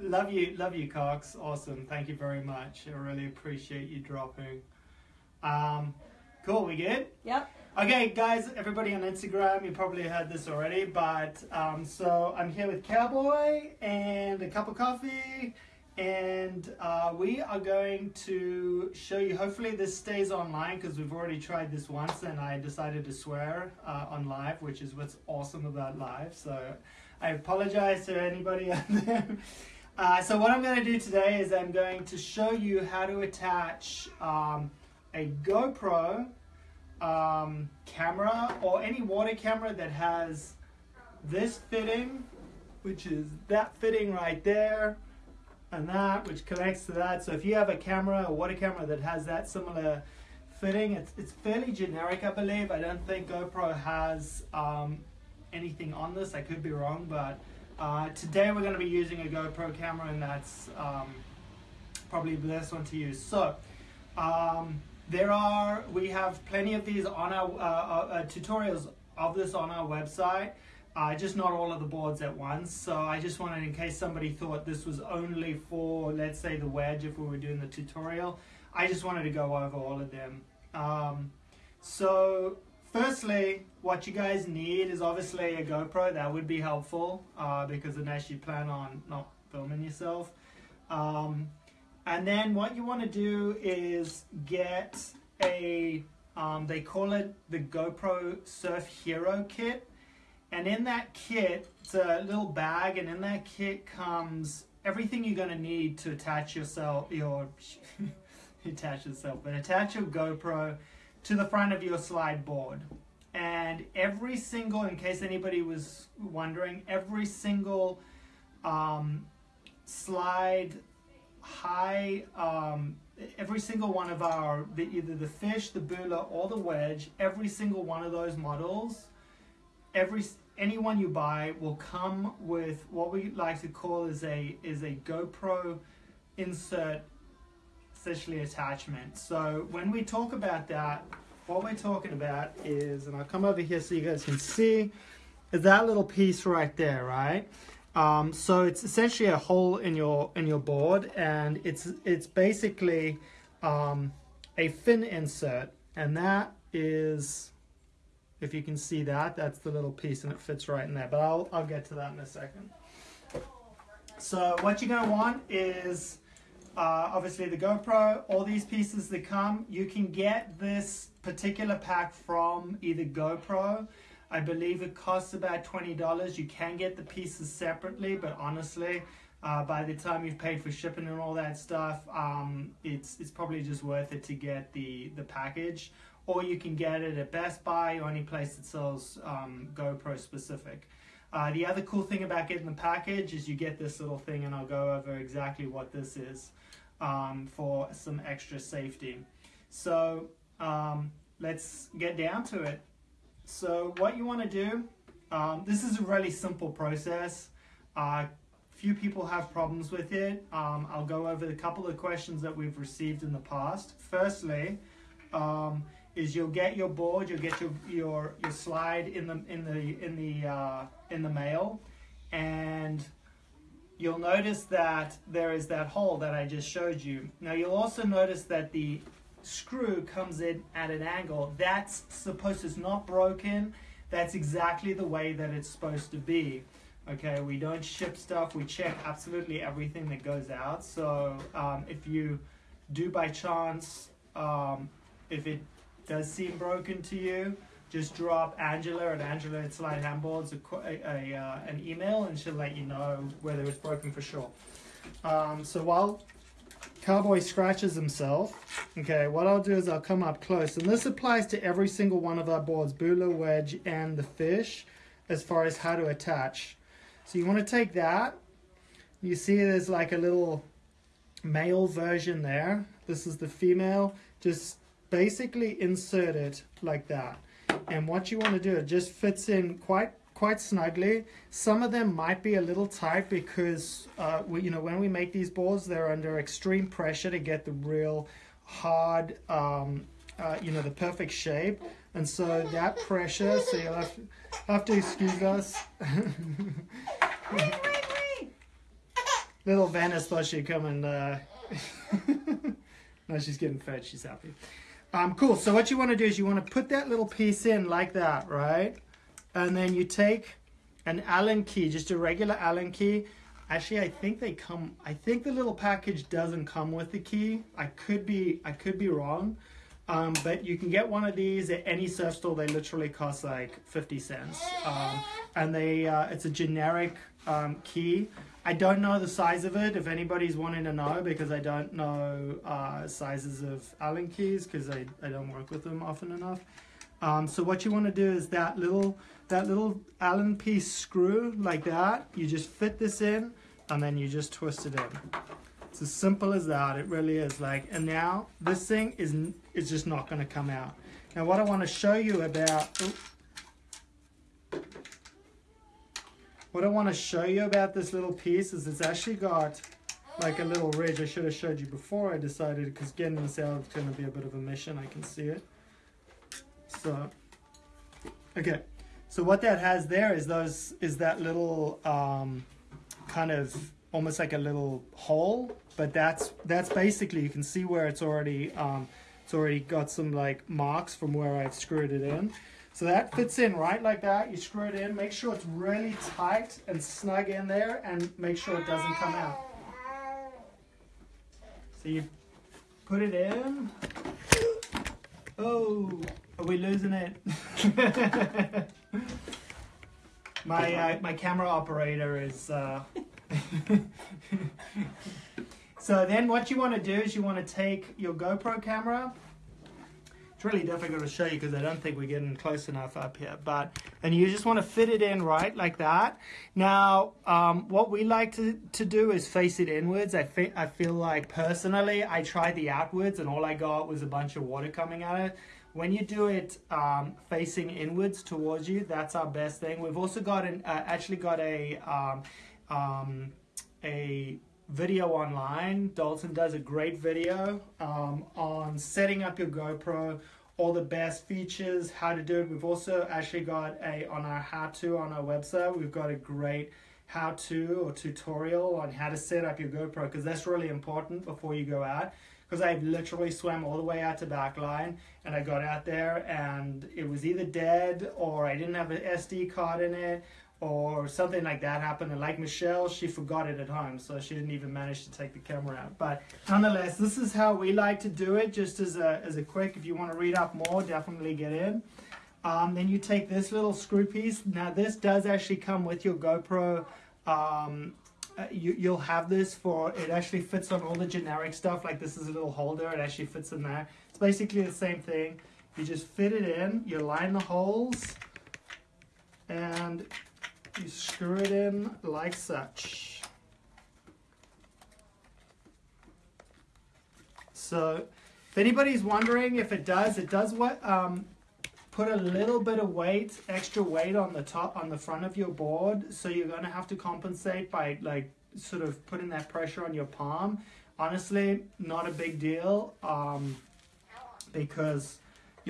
love you, love you, Cox. Awesome. Thank you very much. I really appreciate you dropping. Um, cool. We good? Yep. Okay, guys, everybody on Instagram, you probably heard this already, but um, so I'm here with Cowboy and a cup of coffee, and uh, we are going to show you. Hopefully, this stays online because we've already tried this once, and I decided to swear uh, on live, which is what's awesome about live. So I apologize to anybody out there. Uh, so what I'm going to do today is I'm going to show you how to attach um, a GoPro um, camera or any water camera that has this fitting, which is that fitting right there, and that, which connects to that. So if you have a camera, a water camera that has that similar fitting, it's, it's fairly generic, I believe. I don't think GoPro has um, anything on this. I could be wrong, but uh, today we're going to be using a GoPro camera, and that's um, probably the best one to use. So. Um, there are, we have plenty of these on our uh, uh, uh, tutorials of this on our website. Uh, just not all of the boards at once. So I just wanted, in case somebody thought this was only for, let's say, the wedge if we were doing the tutorial, I just wanted to go over all of them. Um, so firstly, what you guys need is obviously a GoPro. That would be helpful uh, because unless you plan on not filming yourself. Um, and then what you want to do is get a, um, they call it the GoPro Surf Hero Kit. And in that kit, it's a little bag, and in that kit comes everything you're going to need to attach yourself, your, attach yourself, but attach your GoPro to the front of your slide board. And every single, in case anybody was wondering, every single um, slide high, um, every single one of our, the, either the fish, the bula, or the wedge, every single one of those models, every any one you buy will come with what we like to call is a is a GoPro insert essentially attachment. So when we talk about that, what we're talking about is, and I'll come over here so you guys can see, is that little piece right there, right? Um, so it's essentially a hole in your in your board, and it's it's basically um, a fin insert, and that is, if you can see that, that's the little piece, and it fits right in there. But I'll I'll get to that in a second. So what you're gonna want is uh, obviously the GoPro, all these pieces that come. You can get this particular pack from either GoPro I believe it costs about $20. You can get the pieces separately, but honestly, uh, by the time you've paid for shipping and all that stuff, um, it's it's probably just worth it to get the, the package. Or you can get it at Best Buy or any place that sells um, GoPro specific. Uh, the other cool thing about getting the package is you get this little thing, and I'll go over exactly what this is um, for some extra safety. So um, let's get down to it. So what you want to do, um, this is a really simple process. Uh, few people have problems with it. Um, I'll go over a couple of questions that we've received in the past. Firstly, um, is you'll get your board, you'll get your your, your slide in the in the in the uh, in the mail, and you'll notice that there is that hole that I just showed you. Now you'll also notice that the screw comes in at an angle. That's supposed it's not broken. That's exactly the way that it's supposed to be. Okay, we don't ship stuff. We check absolutely everything that goes out. So um, if you do by chance, um, if it does seem broken to you, just drop Angela at Angela at Slyde Handboards a, a, uh, an email and she'll let you know whether it's broken for sure. Um, so while Cowboy scratches himself. Okay, what I'll do is I'll come up close. And this applies to every single one of our boards, Bula, Wedge, and the fish, as far as how to attach. So you want to take that. You see there's like a little male version there. This is the female. Just basically insert it like that. And what you want to do, it just fits in quite quite snugly. Some of them might be a little tight because, uh, we, you know, when we make these boards, they're under extreme pressure to get the real hard, um, uh, you know, the perfect shape. And so that pressure, so you'll have to, have to excuse us. little Venice thought she'd come and. Uh... no, she's getting fed. She's happy. Um, cool. So what you want to do is you want to put that little piece in like that, right? And then you take an Allen key, just a regular Allen key. Actually, I think they come. I think the little package doesn't come with the key. I could be. I could be wrong. Um, but you can get one of these at any surf store. They literally cost like 50 cents. Um, and they, uh, it's a generic um, key. I don't know the size of it if anybody's wanting to know because I don't know uh, sizes of Allen keys because I, I don't work with them often enough. Um, so what you want to do is that little that little Allen piece screw like that. You just fit this in and then you just twist it in. It's as simple as that. It really is like. And now this thing is is just not going to come out. Now what I want to show you about. Oh, What I want to show you about this little piece is it's actually got like a little ridge. I should have showed you before I decided because getting this out is going to be a bit of a mission. I can see it. So, okay. So what that has there is those is that little um, kind of almost like a little hole, but that's that's basically you can see where it's already um, it's already got some like marks from where I've screwed it in. So that fits in right like that. You screw it in, make sure it's really tight and snug in there and make sure it doesn't come out. So you put it in. Oh, are we losing it? my uh, my camera operator is. Uh... so then what you want to do is you want to take your GoPro camera it's really difficult to show you because I don't think we're getting close enough up here. But and you just want to fit it in right like that. Now, um, what we like to, to do is face it inwards. I, fe- I feel like personally, I tried the outwards and all I got was a bunch of water coming out of it. When you do it um, facing inwards towards you, that's our best thing. We've also got an uh, actually got a um, um a video online. Dalton does a great video um, on setting up your GoPro, all the best features, how to do it. We've also actually got a on our how-to on our website. We've got a great how-to or tutorial on how to set up your GoPro because that's really important before you go out. Because I literally swam all the way out to backline and I got out there and it was either dead or I didn't have an SD card in it or something like that happened. And like Michelle, she forgot it at home, so she didn't even manage to take the camera out. But nonetheless, this is how we like to do it, just as a, as a quick, if you want to read up more, definitely get in. Um, then you take this little screw piece. Now this does actually come with your GoPro. Um, uh, you, you'll have this for, it actually fits on all the generic stuff, like this is a little holder, it actually fits in there. It's basically the same thing. You just fit it in, you line the holes, and you screw it in like such. So if anybody's wondering if it does, it does what um, put a little bit of weight, extra weight on the top, on the front of your board. So you're going to have to compensate by like sort of putting that pressure on your palm. Honestly, not a big deal um, because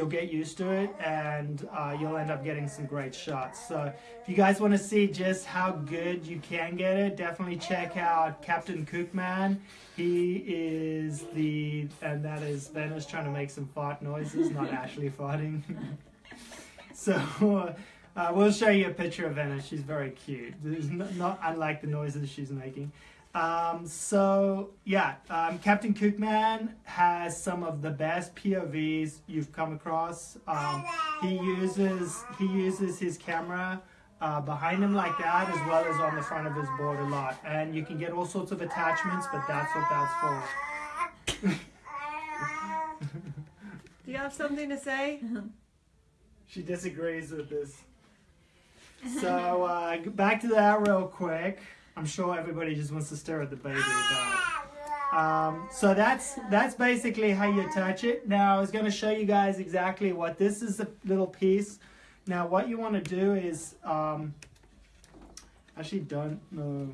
you'll get used to it and uh, you'll end up getting some great shots. So if you guys want to see just how good you can get it, definitely check out Captain Kookman. He is the, and that is Venice trying to make some fart noises, not Ashley farting. so uh, we'll show you a picture of Venice. She's very cute. Not, not unlike the noises she's making. Um, so yeah, um, Captain Kookman has some of the best POVs you've come across. Um, he uses he uses his camera uh, behind him like that, as well as on the front of his board a lot, and you can get all sorts of attachments. But that's what that's for. Do you have something to say? she disagrees with this. So uh, back to that real quick. I'm sure everybody just wants to stare at the baby. But, um, so that's that's basically how you attach it. Now I was going to show you guys exactly what this is a little piece. Now what you want to do is um, actually don't know.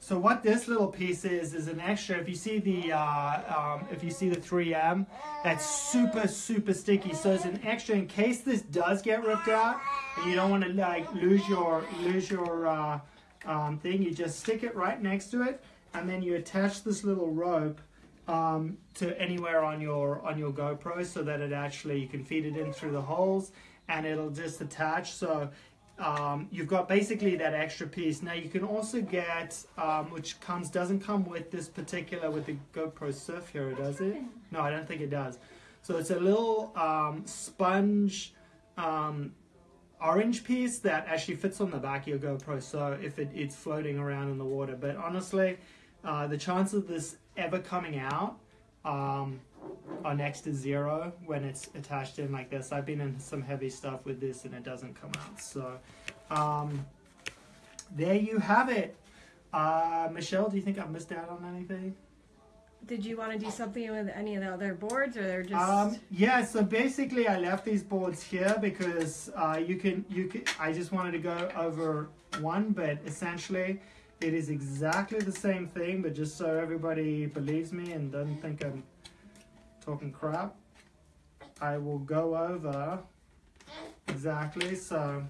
So what this little piece is is an extra. If you see the uh, um, if you see the 3M, that's super super sticky. So it's an extra in case this does get ripped out, and you don't want to like lose your lose your uh, um, thing. You just stick it right next to it, and then you attach this little rope um, to anywhere on your on your GoPro so that it actually you can feed it in through the holes and it'll just attach. So um, you've got basically that extra piece. Now you can also get um, which comes doesn't come with this particular with the GoPro Surf Hero, does it? No, I don't think it does. So it's a little um, sponge um, orange piece that actually fits on the back of your GoPro. So if it, it's floating around in the water, but honestly, uh, the chance of this ever coming out um, are next to zero when it's attached in like this. I've been in some heavy stuff with this and it doesn't come out. So um, there you have it. Uh, Michelle, do you think I've missed out on anything? Did you want to do something with any of the other boards, or they're just? Um, yeah, so basically I left these boards here because uh, you can you can. I just wanted to go over one, but essentially it is exactly the same thing. But just so everybody believes me and doesn't think I'm talking crap, I will go over exactly. So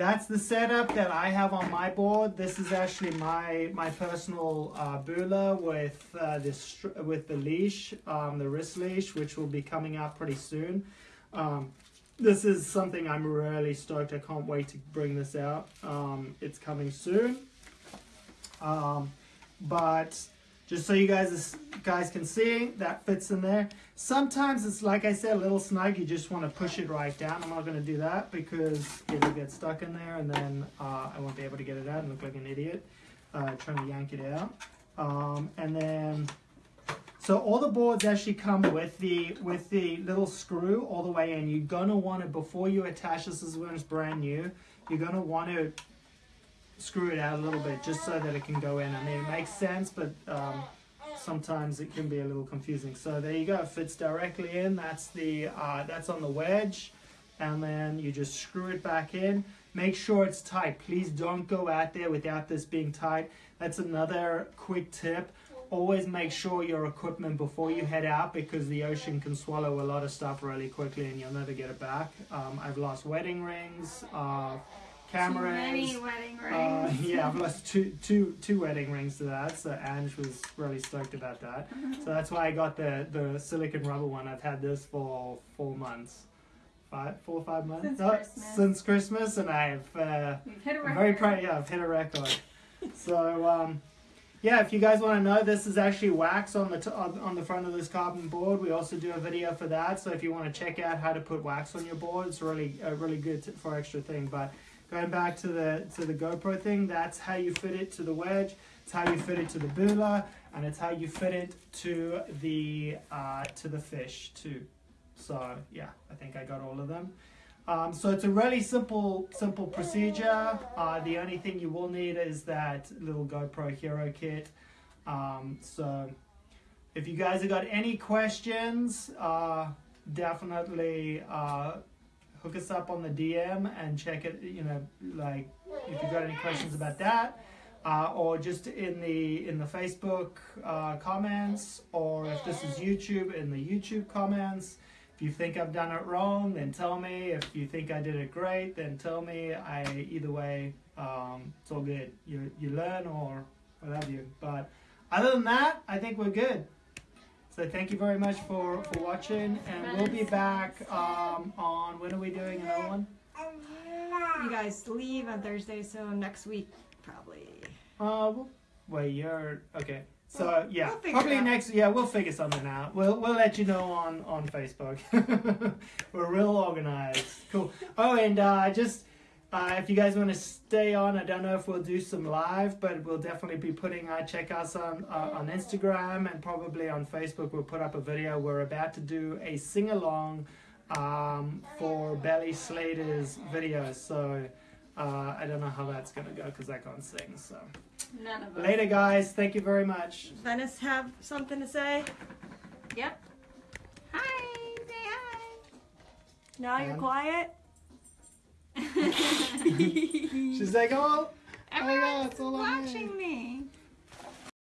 that's the setup that I have on my board. This is actually my my personal uh, Bula with uh, this with the leash, um, the wrist leash, which will be coming out pretty soon. Um, this is something I'm really stoked. I can't wait to bring this out. Um, it's coming soon. Um, but just so you guys guys can see that fits in there. Sometimes it's like i said a little snug. You just want to push it right down. I'm not going to do that because it'll get stuck in there and then uh, i won't be able to get it out and look like an idiot uh, trying to yank it out. Um, and then so all the boards actually come with the with the little screw all the way in. You're going to want to before you attach this is when it's brand new you're going to want to screw it out a little bit just so that it can go in. I mean, it makes sense, but um, sometimes it can be a little confusing. So there you go, it fits directly in. That's the uh, that's on the wedge, and then you just screw it back in. Make sure it's tight. Please don't go out there without this being tight. That's another quick tip. Always make sure your equipment before you head out because the ocean can swallow a lot of stuff really quickly and you'll never get it back. Um, I've lost wedding rings. Uh, cameras. Wedding I've lost two, two, two wedding rings to that. So Ange was really stoked about that. so that's why I got the the silicon rubber one. I've had this for four months, five, four or five months since, oh, Christmas. since Christmas, and I've uh, hit a I'm record. very proud. Yeah, I've hit a record. so. Um, yeah, if you guys want to know, this is actually wax on the t- on on the front of this carbon board. We also do a video for that. So if you want to check out how to put wax on your board, it's really uh, really good t- for extra thing. But going back to the to the GoPro thing, that's how you fit it to the wedge. It's how you fit it to the Bula, and it's how you fit it to the uh, to the fish too. So yeah, I think I got all of them. Um, so it's a really simple simple procedure. Uh, the only thing you will need is that little GoPro Hero kit. Um, so if you guys have got any questions, uh, definitely uh, hook us up on the DM and check it. You know, like if you've got any questions about that, uh, or just in the in the Facebook uh, comments, or if this is YouTube in the YouTube comments. If you think I've done it wrong, then tell me. If you think I did it great, then tell me. I either way, um, it's all good. You you learn or what have you. But other than that, I think we're good. So thank you very much for, for watching, and we'll be back um, on when are we doing another one? You guys leave on Thursday, so next week probably. Uh, we'll, wait, you're okay. So yeah, we'll probably next. Yeah, we'll figure something out. We'll we'll let you know on on Facebook. We're real organized. Cool. Oh, and uh, just uh, if you guys want to stay on, I don't know if we'll do some live, but we'll definitely be putting. our check us on uh, on Instagram and probably on Facebook. We'll put up a video. We're about to do a sing along um, for Belly Slater's video. So. Uh, I don't know how that's gonna go because I can't sing. So None of us. later, guys. Thank you very much. Venice have something to say? Yep. Hi. Say hi. Now you're Um, quiet. She's like, oh, Everyone's oh, yeah, it's all on me. watching me.